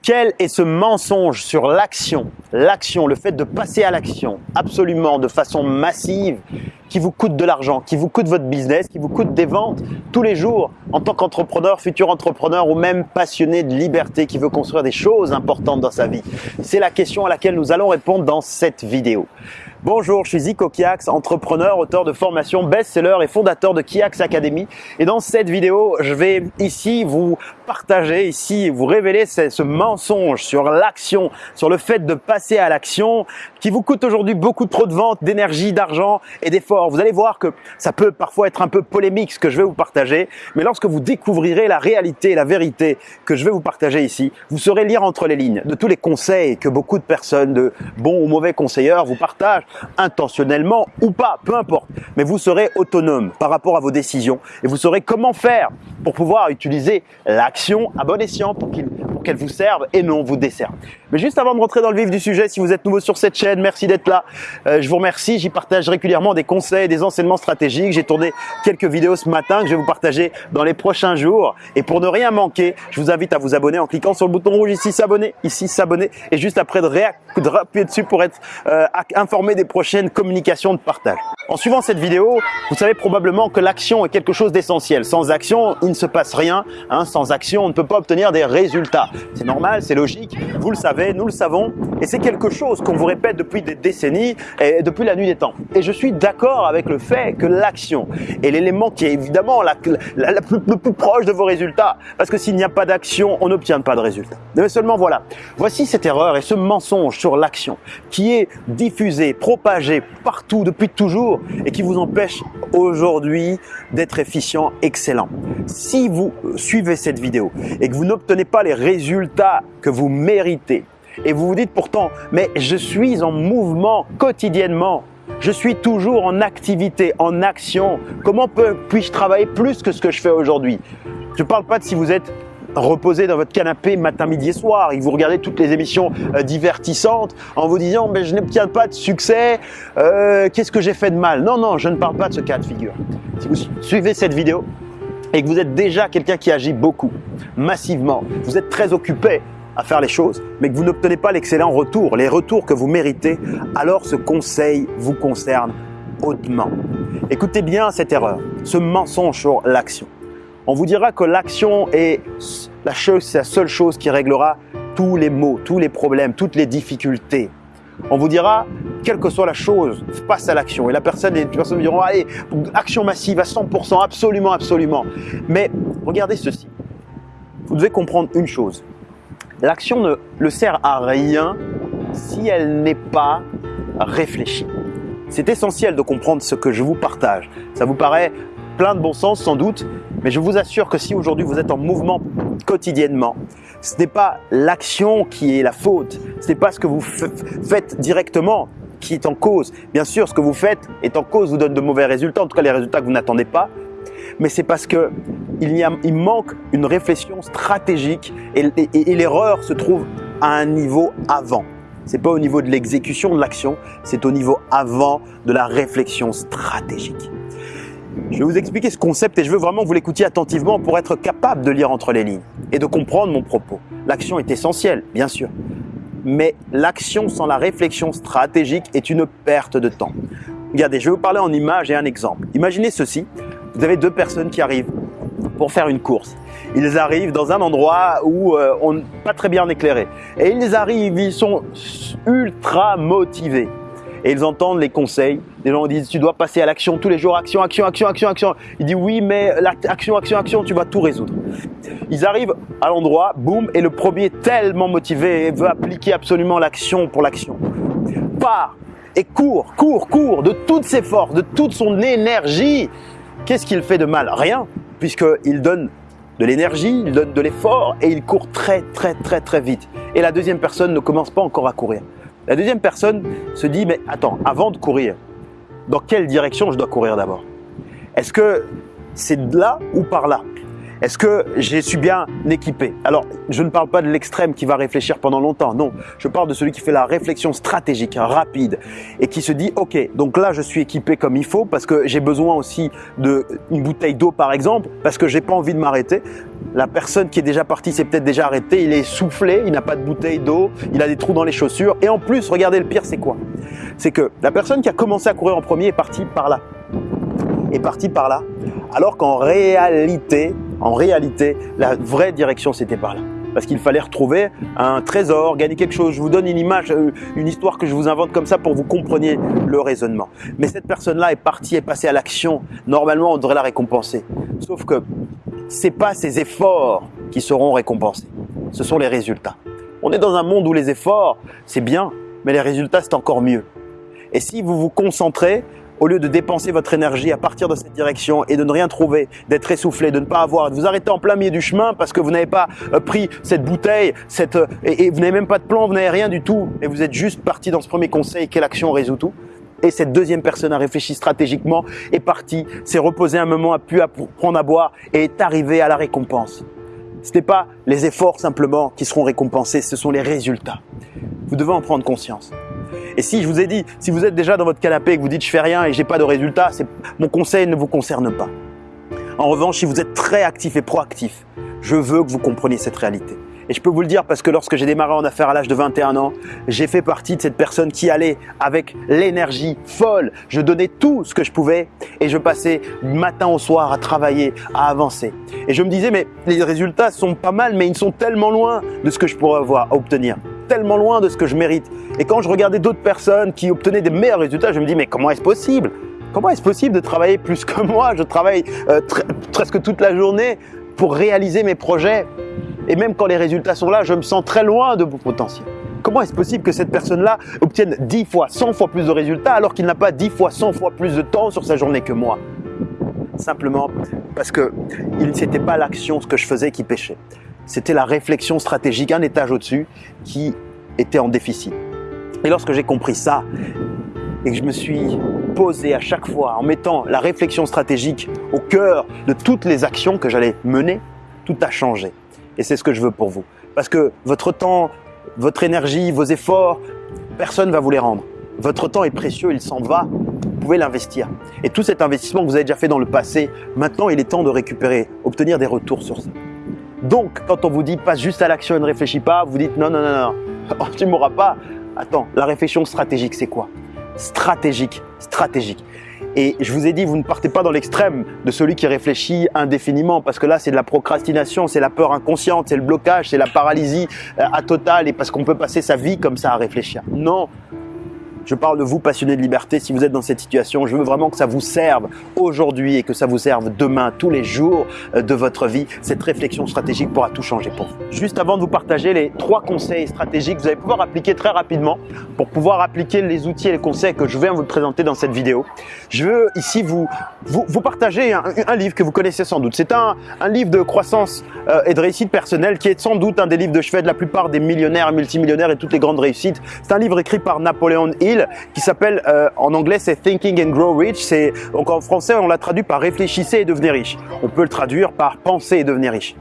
Quel est ce mensonge sur l'action L'action, le fait de passer à l'action, absolument de façon massive, qui vous coûte de l'argent, qui vous coûte votre business, qui vous coûte des ventes tous les jours en tant qu'entrepreneur, futur entrepreneur ou même passionné de liberté qui veut construire des choses importantes dans sa vie? C'est la question à laquelle nous allons répondre dans cette vidéo. Bonjour, je suis Zico Kiax, entrepreneur, auteur de formation best-seller et fondateur de Kiax Academy. Et dans cette vidéo, je vais ici vous partager, ici vous révéler ce, ce mensonge sur l'action, sur le fait de passer à l'action qui vous coûte aujourd'hui beaucoup trop de ventes, d'énergie, d'argent et d'efforts. Vous allez voir que ça peut parfois être un peu polémique ce que je vais vous partager, mais lorsque vous découvrirez la réalité, la vérité que je vais vous partager ici, vous saurez lire entre les lignes de tous les conseils que beaucoup de personnes, de bons ou mauvais conseilleurs vous partagent intentionnellement ou pas, peu importe. Mais vous serez autonome par rapport à vos décisions et vous saurez comment faire pour pouvoir utiliser l'action à bon escient pour qu'elle vous serve et non vous desserve. Mais juste avant de rentrer dans le vif du sujet, si vous êtes nouveau sur cette chaîne, merci d'être là. Euh, je vous remercie. J'y partage régulièrement des conseils, des enseignements stratégiques. J'ai tourné quelques vidéos ce matin que je vais vous partager dans les prochains jours. Et pour ne rien manquer, je vous invite à vous abonner en cliquant sur le bouton rouge ici s'abonner, ici s'abonner et juste après de, de dessus pour être euh, informé des prochaines communications de partage. En suivant cette vidéo, vous savez probablement que l'action est quelque chose d'essentiel. Sans action, il ne se passe rien. Hein. Sans action, on ne peut pas obtenir des résultats. C'est normal, c'est logique. Vous le savez, nous le savons. Et c'est quelque chose qu'on vous répète depuis des décennies et depuis la nuit des temps. Et je suis d'accord avec le fait que l'action est l'élément qui est évidemment le plus proche de vos résultats. Parce que s'il n'y a pas d'action, on n'obtient pas de résultats. Mais seulement voilà. Voici cette erreur et ce mensonge sur l'action qui est diffusé, propagé partout depuis toujours et qui vous empêche aujourd'hui d'être efficient, excellent. Si vous suivez cette vidéo et que vous n'obtenez pas les résultats que vous méritez et vous vous dites pourtant, mais je suis en mouvement quotidiennement, je suis toujours en activité, en action. Comment puis-je travailler plus que ce que je fais aujourd'hui? Je ne parle pas de si vous êtes reposer dans votre canapé matin, midi et soir et vous regardez toutes les émissions euh, divertissantes en vous disant mais je n'obtiens pas de succès, euh, qu'est-ce que j'ai fait de mal? Non, non, je ne parle pas de ce cas de figure. Si vous suivez cette vidéo et que vous êtes déjà quelqu'un qui agit beaucoup, massivement, vous êtes très occupé à faire les choses, mais que vous n'obtenez pas l'excellent retour, les retours que vous méritez, alors ce conseil vous concerne hautement. Écoutez bien cette erreur, ce mensonge sur l'action on vous dira que l'action est la, seule chose qui réglera tous les maux, tous les problèmes, toutes les difficultés. On vous dira, quelle que soit la chose, passe à l'action. Et la personne, les personnes diront, allez, action massive à 100%, absolument, absolument. Mais regardez ceci. Vous devez comprendre une chose. L'action ne le sert à rien si elle n'est pas réfléchie. C'est essentiel de comprendre ce que je vous partage. Ça vous paraît plein de bon sens sans doute, mais je vous assure que si aujourd'hui vous êtes en mouvement quotidiennement, ce n'est pas l'action qui est la faute, ce n'est pas ce que vous faites directement qui est en cause. Bien sûr, ce que vous faites est en cause, vous donne de mauvais résultats, en tout cas les résultats que vous n'attendez pas, mais c'est parce que il, manque une réflexion stratégique et, et l'erreur se trouve à un niveau avant. C'est pas au niveau de l'exécution de l'action, c'est au niveau avant de la réflexion stratégique. Je vais vous expliquer ce concept et je veux vraiment que vous l'écoutiez attentivement pour être capable de lire entre les lignes et de comprendre mon propos. L'action est essentielle, bien sûr, mais l'action sans la réflexion stratégique est une perte de temps. Regardez, je vais vous parler en image et un exemple. Imaginez ceci, vous avez deux personnes qui arrivent pour faire une course. Ils arrivent dans un endroit où euh, on n'est pas très bien éclairé. Et ils arrivent, ils sont ultra motivés et ils entendent les conseils. Les gens disent tu dois passer à l'action tous les jours, action, action, action, action, action. Il dit oui, mais action, action, action, tu vas tout résoudre. Ils arrivent à l'endroit, boum, et le premier tellement motivé veut appliquer absolument l'action pour l'action. Part et court, court, court de toutes ses forces, de toute son énergie. Qu'est-ce qu'il fait de mal? Rien, puisqu'il donne de l'énergie, il donne de l'effort et il court très, très, très, très vite. Et la deuxième personne ne commence pas encore à courir. La deuxième personne se dit, mais attends, avant de courir, dans quelle direction je dois courir d'abord? Est-ce que c'est de là ou par là? Est-ce que j'ai suis bien équipé Alors, je ne parle pas de l'extrême qui va réfléchir pendant longtemps, non. Je parle de celui qui fait la réflexion stratégique, rapide, et qui se dit, ok, donc là, je suis équipé comme il faut parce que j'ai besoin aussi d'une bouteille d'eau, par exemple, parce que j'ai pas envie de m'arrêter. La personne qui est déjà partie s'est peut-être déjà arrêtée, il est soufflé, il n'a pas de bouteille d'eau, il a des trous dans les chaussures, et en plus, regardez le pire, c'est quoi? C'est que la personne qui a commencé à courir en premier est partie par là. Est partie par là, alors qu'en réalité, en réalité, la vraie direction, c'était par là. Parce qu'il fallait retrouver un trésor, gagner quelque chose. Je vous donne une image, euh, une histoire que je vous invente comme ça pour que vous compreniez le raisonnement. Mais cette personne-là est partie, est passée à l'action. Normalement, on devrait la récompenser. Sauf que c'est pas ses efforts qui seront récompensés. Ce sont les résultats. On est dans un monde où les efforts, c'est bien, mais les résultats, c'est encore mieux. Et si vous vous concentrez au lieu de dépenser votre énergie à partir de cette direction et de ne rien trouver, d'être essoufflé, de ne pas avoir, de vous arrêter en plein milieu du chemin parce que vous n'avez pas euh, pris cette bouteille, cette, euh, et, vous n'avez même pas de plan, vous n'avez rien du tout, et vous êtes juste parti dans ce premier conseil, quelle action résout tout? Et cette deuxième personne a réfléchi stratégiquement, est partie, s'est reposé un moment, a pu prendre à boire et est arrivé à la récompense. Ce n'est pas les efforts simplement qui seront récompensés, ce sont les résultats. Vous devez en prendre conscience. Et si je vous ai dit, si vous êtes déjà dans votre canapé et que vous dites je fais rien et j'ai pas de résultat, mon conseil ne vous concerne pas. En revanche, si vous êtes très actif et proactif, je veux que vous compreniez cette réalité. Et je peux vous le dire parce que lorsque j'ai démarré en affaires à l'âge de 21 ans, j'ai fait partie de cette personne qui allait avec l'énergie folle. Je donnais tout ce que je pouvais et je passais matin au soir à travailler, à avancer. Et je me disais, mais les résultats sont pas mal, mais ils sont tellement loin de ce que je pourrais avoir à obtenir tellement loin de ce que je mérite. Et quand je regardais d'autres personnes qui obtenaient des meilleurs résultats, je me dis mais comment est-ce possible? Comment est-ce possible de travailler plus que moi? Je travaille euh, presque toute la journée pour réaliser mes projets. Et même quand les résultats sont là, je me sens très loin de mon potentiel. Comment est-ce possible que cette personne-là obtienne 10 fois, 100 fois plus de résultats alors qu'il n'a pas 10 fois, 100 fois plus de temps sur sa journée que moi? Simplement parce que n'était pas l'action, ce que je faisais qui pêchait c'était la réflexion stratégique, un étage au-dessus, qui était en déficit. Et lorsque j'ai compris ça, et que je me suis posé à chaque fois en mettant la réflexion stratégique au cœur de toutes les actions que j'allais mener, tout a changé. Et c'est ce que je veux pour vous. Parce que votre temps, votre énergie, vos efforts, personne ne va vous les rendre. Votre temps est précieux, il s'en va, vous pouvez l'investir. Et tout cet investissement que vous avez déjà fait dans le passé, maintenant il est temps de récupérer, obtenir des retours sur ça. Donc, quand on vous dit passe juste à l'action et ne réfléchis pas, vous dites non, non, non, non, oh, tu ne mourras pas. Attends, la réflexion stratégique, c'est quoi? Stratégique, stratégique. Et je vous ai dit, vous ne partez pas dans l'extrême de celui qui réfléchit indéfiniment, parce que là, c'est de la procrastination, c'est la peur inconsciente, c'est le blocage, c'est la paralysie euh, à total, et parce qu'on peut passer sa vie comme ça à réfléchir. Non, je parle de vous, passionnés de liberté. Si vous êtes dans cette situation, je veux vraiment que ça vous serve aujourd'hui et que ça vous serve demain, tous les jours euh, de votre vie. Cette réflexion stratégique pourra tout changer pour vous. Juste avant de vous partager les trois conseils stratégiques que vous allez pouvoir appliquer très rapidement pour pouvoir appliquer les outils et les conseils que je viens vous présenter dans cette vidéo. Je veux ici vous, vous, partager un, livre que vous connaissez sans doute. C'est un, un, livre de croissance euh, et de réussite personnelle qui est sans doute un des livres de chevet de la plupart des millionnaires, multimillionnaires et toutes les grandes réussites. C'est un livre écrit par Napoléon Hill qui s'appelle, euh, en anglais c'est Thinking and Grow Rich, c'est donc en français on l'a traduit par réfléchissez et devenez riche. On peut le traduire par penser et devenir riche.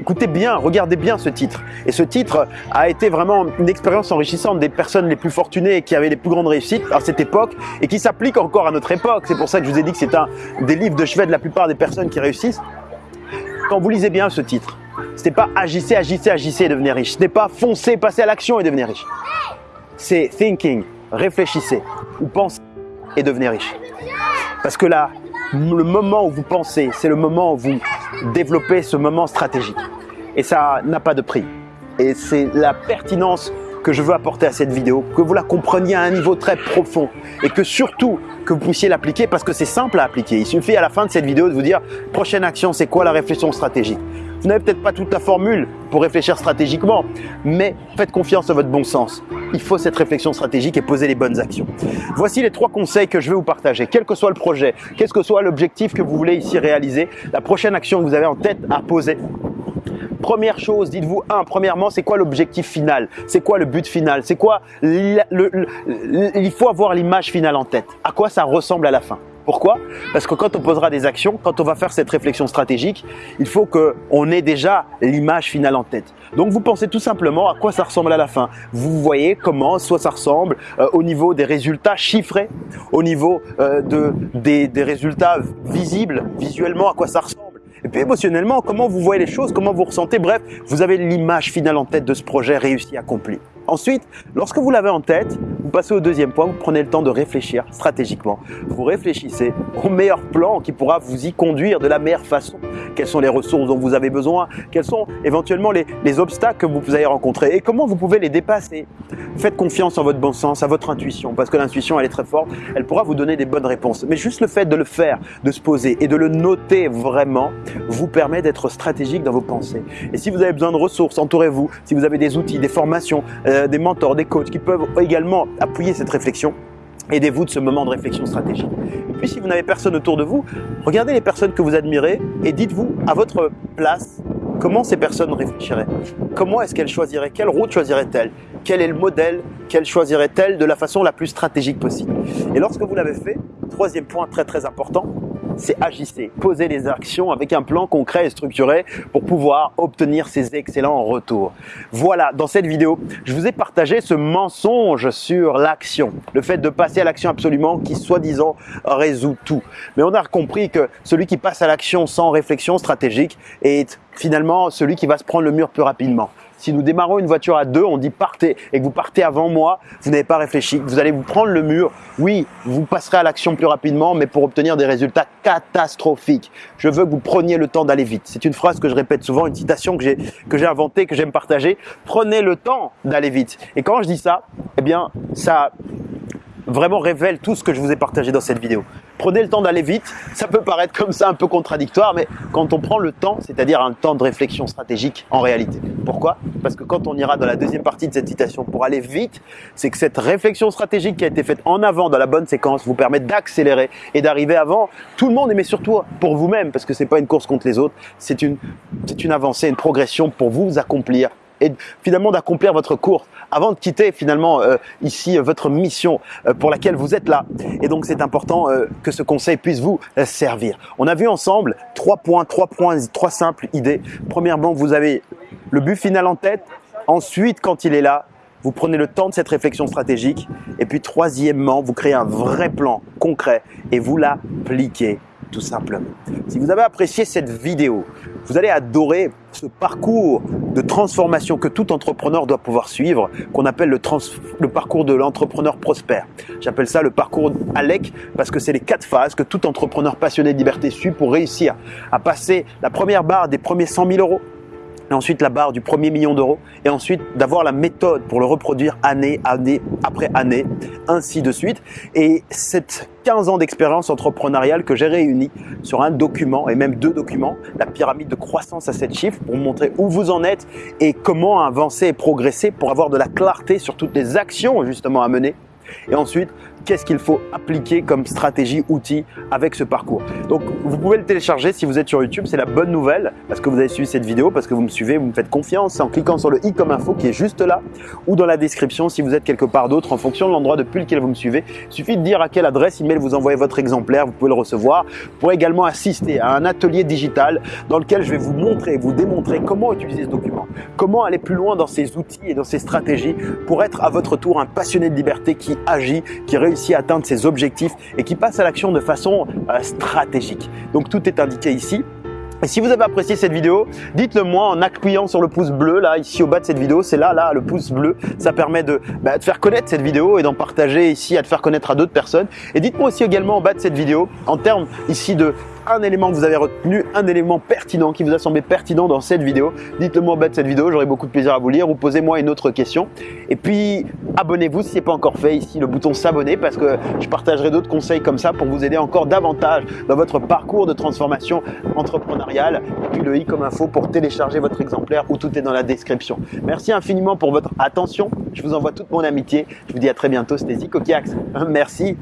Écoutez bien, regardez bien ce titre. Et ce titre a été vraiment une expérience enrichissante des personnes les plus fortunées et qui avaient les plus grandes réussites à cette époque et qui s'applique encore à notre époque. C'est pour ça que je vous ai dit que c'est un des livres de chevet de la plupart des personnes qui réussissent. Quand vous lisez bien ce titre, ce n'est pas agissez, agissez, agissez et devenez riche. Ce n'est pas foncez, passez à l'action et devenez riche. C'est thinking, réfléchissez ou pensez et devenez riche. Parce que là, le moment où vous pensez, c'est le moment où vous développez ce moment stratégique. Et ça n'a pas de prix. Et c'est la pertinence que je veux apporter à cette vidéo, que vous la compreniez à un niveau très profond et que surtout que vous puissiez l'appliquer parce que c'est simple à appliquer. Il suffit à la fin de cette vidéo de vous dire prochaine action, c'est quoi la réflexion stratégique? Vous n'avez peut-être pas toute la formule pour réfléchir stratégiquement, mais faites confiance à votre bon sens. Il faut cette réflexion stratégique et poser les bonnes actions. Voici les trois conseils que je vais vous partager. Quel que soit le projet, quel que soit l'objectif que vous voulez ici réaliser, la prochaine action que vous avez en tête à poser, Première chose, dites-vous, un, premièrement, c'est quoi l'objectif final? C'est quoi le but final? C'est quoi Il faut avoir l'image finale en tête. À quoi ça ressemble à la fin? Pourquoi? Parce que quand on posera des actions, quand on va faire cette réflexion stratégique, il faut qu'on ait déjà l'image finale en tête. Donc vous pensez tout simplement à quoi ça ressemble à la fin. Vous voyez comment soit ça ressemble euh, au niveau des résultats chiffrés, au niveau euh, de, des, des résultats visibles, visuellement à quoi ça ressemble et puis émotionnellement, comment vous voyez les choses, comment vous ressentez, bref, vous avez l'image finale en tête de ce projet réussi, accompli. Ensuite, lorsque vous l'avez en tête, vous passez au deuxième point, vous prenez le temps de réfléchir stratégiquement. Vous réfléchissez au meilleur plan qui pourra vous y conduire de la meilleure façon. Quelles sont les ressources dont vous avez besoin? Quels sont éventuellement les, les obstacles que vous allez rencontrer? Et comment vous pouvez les dépasser? Faites confiance en votre bon sens, à votre intuition, parce que l'intuition, elle est très forte. Elle pourra vous donner des bonnes réponses. Mais juste le fait de le faire, de se poser et de le noter vraiment, vous permet d'être stratégique dans vos pensées. Et si vous avez besoin de ressources, entourez-vous. Si vous avez des outils, des formations, euh, euh, des mentors, des coachs qui peuvent également appuyer cette réflexion. Aidez-vous de ce moment de réflexion stratégique. Et puis si vous n'avez personne autour de vous, regardez les personnes que vous admirez et dites-vous à votre place comment ces personnes réfléchiraient? Comment est-ce qu'elles choisiraient? Quelle route choisiraient-elles Quel est le modèle qu'elles choisiraient-elles de la façon la plus stratégique possible? Et lorsque vous l'avez fait, troisième point très très important, c'est agissez, posez les actions avec un plan concret et structuré pour pouvoir obtenir ces excellents retours. Voilà, dans cette vidéo, je vous ai partagé ce mensonge sur l'action, le fait de passer à l'action absolument qui soi-disant résout tout. Mais on a compris que celui qui passe à l'action sans réflexion stratégique est finalement celui qui va se prendre le mur plus rapidement. Si nous démarrons une voiture à deux, on dit partez et que vous partez avant moi, vous n'avez pas réfléchi, vous allez vous prendre le mur. Oui, vous passerez à l'action plus rapidement, mais pour obtenir des résultats catastrophiques. Je veux que vous preniez le temps d'aller vite. C'est une phrase que je répète souvent, une citation que j'ai que j'ai inventée, que j'aime partager. Prenez le temps d'aller vite. Et quand je dis ça, eh bien, ça vraiment révèle tout ce que je vous ai partagé dans cette vidéo. Prenez le temps d'aller vite, ça peut paraître comme ça un peu contradictoire, mais quand on prend le temps, c'est-à-dire un temps de réflexion stratégique en réalité. Pourquoi? Parce que quand on ira dans la deuxième partie de cette citation pour aller vite, c'est que cette réflexion stratégique qui a été faite en avant dans la bonne séquence vous permet d'accélérer et d'arriver avant tout le monde, mais surtout pour vous-même, parce que c'est pas une course contre les autres, c'est une, une avancée, une progression pour vous accomplir et finalement d'accomplir votre course avant de quitter finalement euh, ici euh, votre mission euh, pour laquelle vous êtes là. Et donc c'est important que ce conseil puisse vous servir. On a vu ensemble trois points, trois points, trois simples idées. Premièrement, vous avez le but final en tête. Ensuite, quand il est là, vous prenez le temps de cette réflexion stratégique. Et puis troisièmement, vous créez un vrai plan concret et vous l'appliquez tout simplement. Si vous avez apprécié cette vidéo, vous allez adorer ce parcours de transformation que tout entrepreneur doit pouvoir suivre, qu'on appelle le, parcours de l'entrepreneur prospère. J'appelle ça le parcours ALEC parce que c'est les quatre phases que tout entrepreneur passionné de liberté suit pour réussir à passer la première barre des premiers 100 000 euros, et ensuite la barre du premier million d'euros, et ensuite d'avoir la méthode pour le reproduire année, année après année, ainsi de suite. Et cette 15 ans d'expérience entrepreneuriale que j'ai réunie sur un document, et même deux documents, la pyramide de croissance à 7 chiffres, pour montrer où vous en êtes et comment avancer et progresser pour avoir de la clarté sur toutes les actions justement à mener. Et ensuite, qu'est-ce qu'il faut appliquer comme stratégie, outil avec ce parcours. Donc vous pouvez le télécharger si vous êtes sur YouTube, c'est la bonne nouvelle parce que vous avez suivi cette vidéo, parce que vous me suivez, vous me faites confiance en cliquant sur le i comme info qui est juste là ou dans la description si vous êtes quelque part d'autre en fonction de l'endroit depuis lequel vous me suivez. Il suffit de dire à quelle adresse email vous envoyez votre exemplaire, vous pouvez le recevoir. Vous pourrez également assister à un atelier digital dans lequel je vais vous montrer, vous démontrer comment utiliser ce document, comment aller plus loin dans ces outils et dans ces stratégies pour être à votre tour un passionné de liberté qui agit, qui réussit à atteindre ses objectifs et qui passe à l'action de façon euh, stratégique. Donc tout est indiqué ici. Et si vous avez apprécié cette vidéo, dites-le moi en appuyant sur le pouce bleu là, ici au bas de cette vidéo. C'est là, là, le pouce bleu. Ça permet de, bah, faire connaître cette vidéo et d'en partager ici, à te faire connaître à d'autres personnes. Et dites-moi aussi également en bas de cette vidéo, en termes ici de un élément que vous avez retenu, un élément pertinent qui vous a semblé pertinent dans cette vidéo. Dites-le moi en bas de cette vidéo, j'aurai beaucoup de plaisir à vous lire ou posez-moi une autre question. Et puis, abonnez-vous si ce n'est pas encore fait, ici le bouton s'abonner parce que je partagerai d'autres conseils comme ça pour vous aider encore davantage dans votre parcours de transformation entrepreneuriale. Et puis le i comme info pour télécharger votre exemplaire où tout est dans la description. Merci infiniment pour votre attention. Je vous envoie toute mon amitié. Je vous dis à très bientôt. C'était Zico Merci.